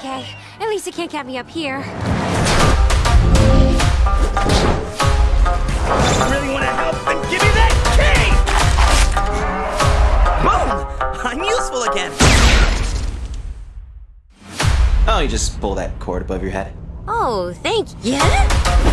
okay. At least it can't get me up here. Really want to help? Then give me that key! Boom! I'm useful again! Oh, you just pull that cord above your head. Oh, thank you. Yeah?